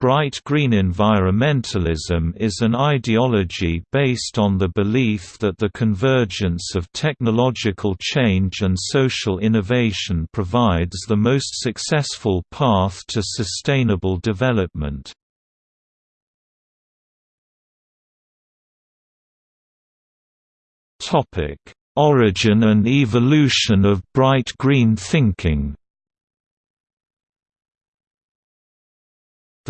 Bright green environmentalism is an ideology based on the belief that the convergence of technological change and social innovation provides the most successful path to sustainable development. Origin and evolution of bright green thinking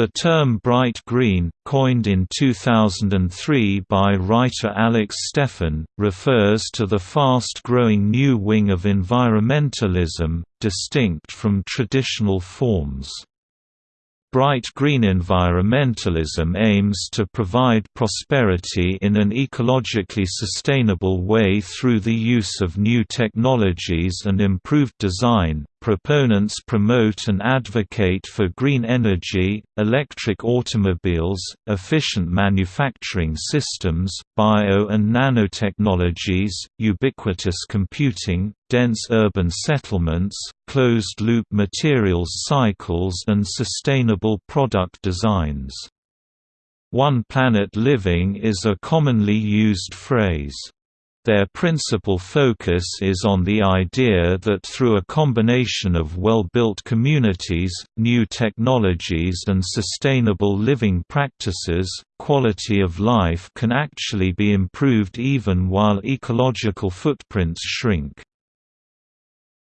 The term bright green, coined in 2003 by writer Alex Steffen, refers to the fast-growing new wing of environmentalism, distinct from traditional forms. Bright green environmentalism aims to provide prosperity in an ecologically sustainable way through the use of new technologies and improved design. Proponents promote and advocate for green energy, electric automobiles, efficient manufacturing systems, bio and nanotechnologies, ubiquitous computing, dense urban settlements, closed-loop materials cycles and sustainable product designs. One planet living is a commonly used phrase. Their principal focus is on the idea that through a combination of well-built communities, new technologies and sustainable living practices, quality of life can actually be improved even while ecological footprints shrink.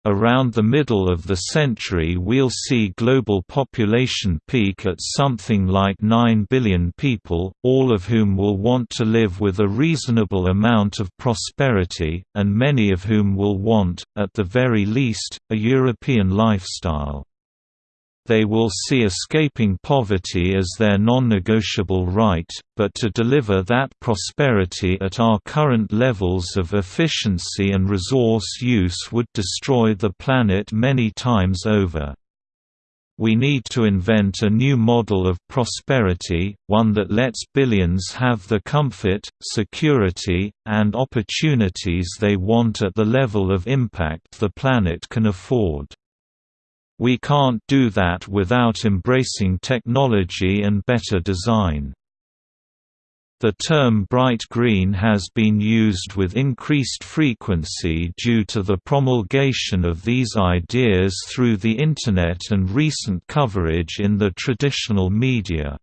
Around the middle of the century we'll see global population peak at something like 9 billion people, all of whom will want to live with a reasonable amount of prosperity, and many of whom will want, at the very least, a European lifestyle. They will see escaping poverty as their non-negotiable right, but to deliver that prosperity at our current levels of efficiency and resource use would destroy the planet many times over. We need to invent a new model of prosperity, one that lets billions have the comfort, security, and opportunities they want at the level of impact the planet can afford. We can't do that without embracing technology and better design. The term bright green has been used with increased frequency due to the promulgation of these ideas through the Internet and recent coverage in the traditional media.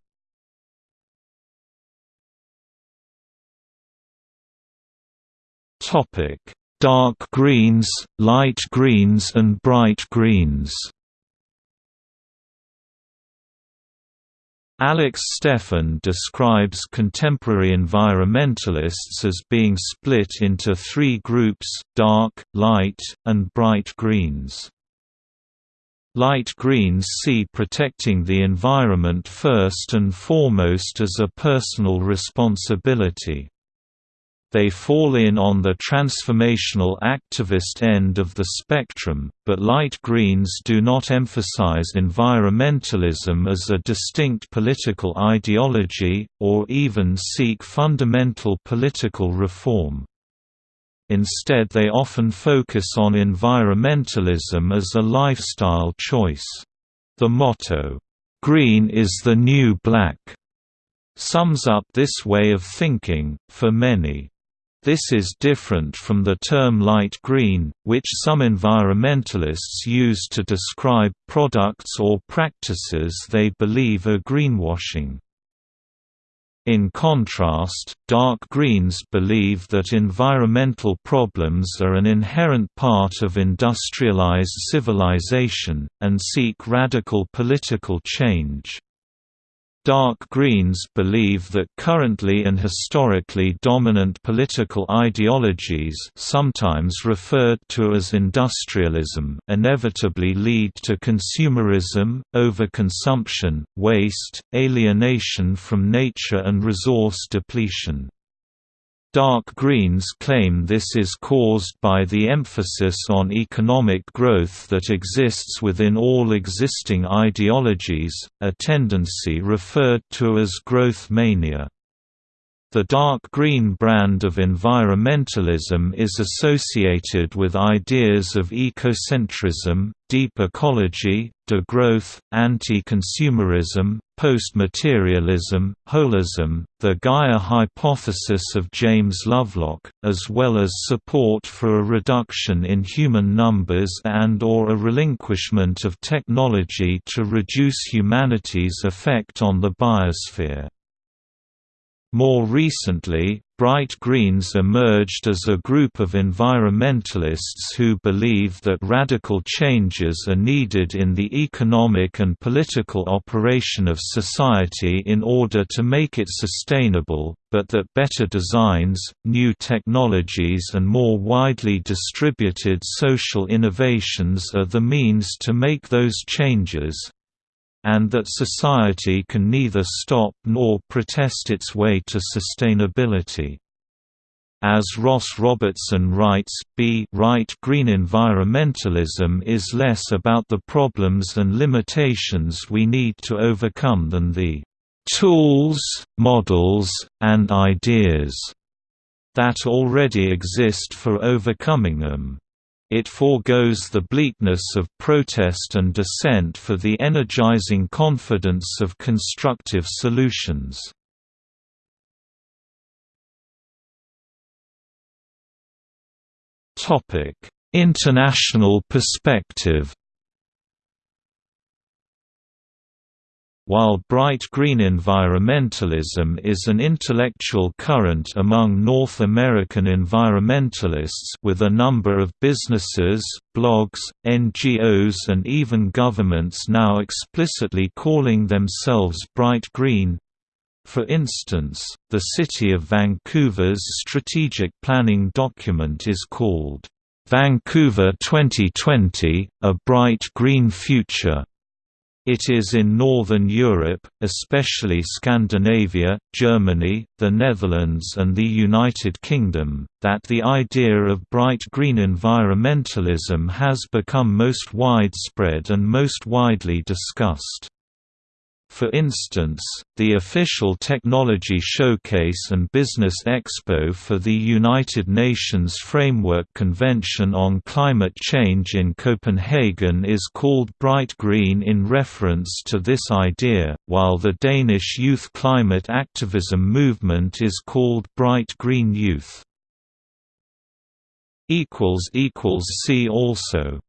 Dark greens, light greens and bright greens Alex Steffen describes contemporary environmentalists as being split into three groups, dark, light, and bright greens. Light greens see protecting the environment first and foremost as a personal responsibility. They fall in on the transformational activist end of the spectrum, but light greens do not emphasize environmentalism as a distinct political ideology, or even seek fundamental political reform. Instead they often focus on environmentalism as a lifestyle choice. The motto, "'Green is the new black' sums up this way of thinking, for many. This is different from the term light green, which some environmentalists use to describe products or practices they believe are greenwashing. In contrast, dark greens believe that environmental problems are an inherent part of industrialized civilization, and seek radical political change. Dark Greens believe that currently and historically dominant political ideologies sometimes referred to as industrialism inevitably lead to consumerism, overconsumption, waste, alienation from nature and resource depletion. Dark greens claim this is caused by the emphasis on economic growth that exists within all existing ideologies, a tendency referred to as growth mania. The dark green brand of environmentalism is associated with ideas of ecocentrism, deep ecology, degrowth, anti-consumerism, post-materialism, holism, the Gaia hypothesis of James Lovelock, as well as support for a reduction in human numbers and or a relinquishment of technology to reduce humanity's effect on the biosphere. More recently, Bright Greens emerged as a group of environmentalists who believe that radical changes are needed in the economic and political operation of society in order to make it sustainable, but that better designs, new technologies and more widely distributed social innovations are the means to make those changes, and that society can neither stop nor protest its way to sustainability. As Ross Robertson writes, B right-green environmentalism is less about the problems and limitations we need to overcome than the tools, models, and ideas that already exist for overcoming them. It foregoes the bleakness of protest and dissent for the energizing confidence of constructive solutions. International perspective While bright green environmentalism is an intellectual current among North American environmentalists with a number of businesses, blogs, NGOs and even governments now explicitly calling themselves bright green, for instance, the City of Vancouver's strategic planning document is called, "'Vancouver 2020 – A Bright Green Future' It is in Northern Europe, especially Scandinavia, Germany, the Netherlands and the United Kingdom, that the idea of bright green environmentalism has become most widespread and most widely discussed. For instance, the official Technology Showcase and Business Expo for the United Nations Framework Convention on Climate Change in Copenhagen is called Bright Green in reference to this idea, while the Danish youth climate activism movement is called Bright Green Youth. See also